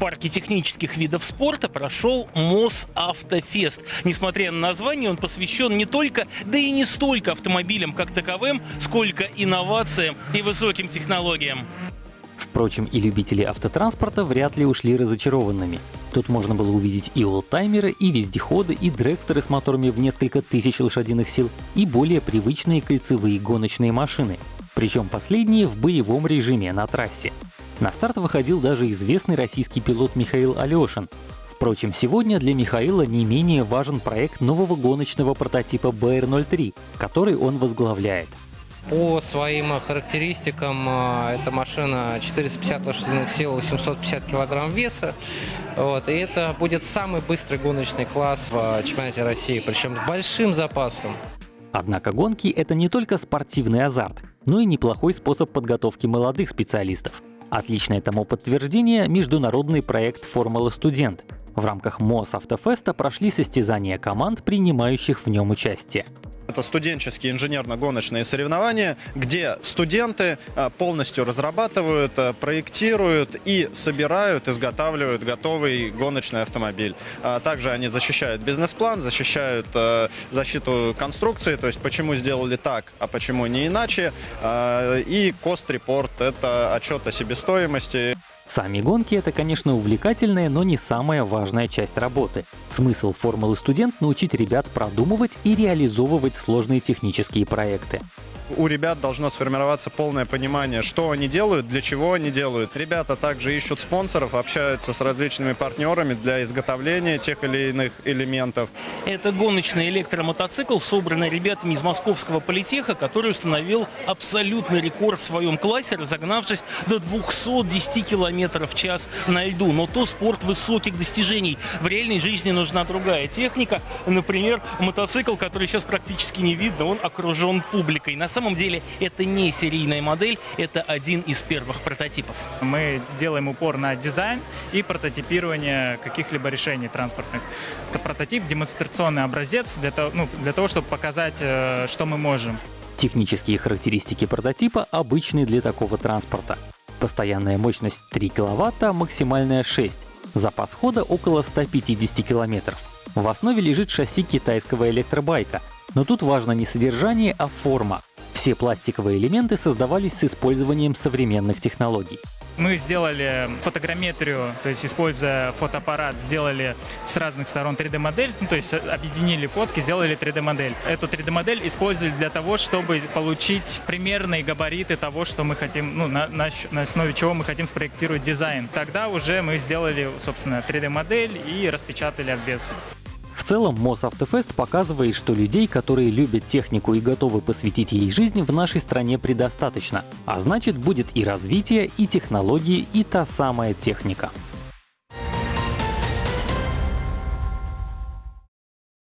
парке технических видов спорта прошел МОЗ Автофест. Несмотря на название, он посвящен не только, да и не столько автомобилям как таковым, сколько инновациям и высоким технологиям. Впрочем, и любители автотранспорта вряд ли ушли разочарованными. Тут можно было увидеть и олдтаймеры, и вездеходы, и дрекстеры с моторами в несколько тысяч лошадиных сил, и более привычные кольцевые гоночные машины. Причем последние в боевом режиме на трассе. На старт выходил даже известный российский пилот Михаил Алешин. Впрочем, сегодня для Михаила не менее важен проект нового гоночного прототипа BR-03, который он возглавляет. По своим характеристикам а, эта машина 450 лошадиных сил, 850 килограмм веса. Вот, и это будет самый быстрый гоночный класс в чемпионате России, причем с большим запасом. Однако гонки — это не только спортивный азарт, но и неплохой способ подготовки молодых специалистов. Отличное тому подтверждение — международный проект «Формула студент». В рамках МОС Автофеста прошли состязания команд, принимающих в нем участие. Это студенческие инженерно-гоночные соревнования, где студенты а, полностью разрабатывают, а, проектируют и собирают, изготавливают готовый гоночный автомобиль. А, также они защищают бизнес-план, защищают защиту конструкции, то есть почему сделали так, а почему не иначе. И кост-репорт — это отчет о себестоимости. Сами гонки — это, конечно, увлекательная, но не самая важная часть работы. Смысл формулы «Студент» — научить ребят продумывать и реализовывать сложные технические проекты у ребят должно сформироваться полное понимание, что они делают, для чего они делают. Ребята также ищут спонсоров, общаются с различными партнерами для изготовления тех или иных элементов. Это гоночный электромотоцикл, собранный ребятами из московского политеха, который установил абсолютный рекорд в своем классе, разогнавшись до 210 км в час на льду. Но то спорт высоких достижений. В реальной жизни нужна другая техника. Например, мотоцикл, который сейчас практически не видно, он окружен публикой. На самом самом деле это не серийная модель, это один из первых прототипов. Мы делаем упор на дизайн и прототипирование каких-либо решений транспортных. Это прототип, демонстрационный образец для того, ну, для того чтобы показать, э, что мы можем. Технические характеристики прототипа обычные для такого транспорта. Постоянная мощность 3 кВт, максимальная 6. Запас хода около 150 км. В основе лежит шасси китайского электробайка. Но тут важно не содержание, а форма. Все пластиковые элементы создавались с использованием современных технологий. Мы сделали фотограмметрию, то есть используя фотоаппарат, сделали с разных сторон 3D-модель, ну, то есть объединили фотки, сделали 3D-модель. Эту 3D-модель использовали для того, чтобы получить примерные габариты того, что мы хотим, ну, на, на, на основе чего мы хотим спроектировать дизайн. Тогда уже мы сделали, собственно, 3D-модель и распечатали обвес. Целом, Мосавтофест показывает, что людей, которые любят технику и готовы посвятить ей жизнь, в нашей стране предостаточно. А значит, будет и развитие, и технологии, и та самая техника.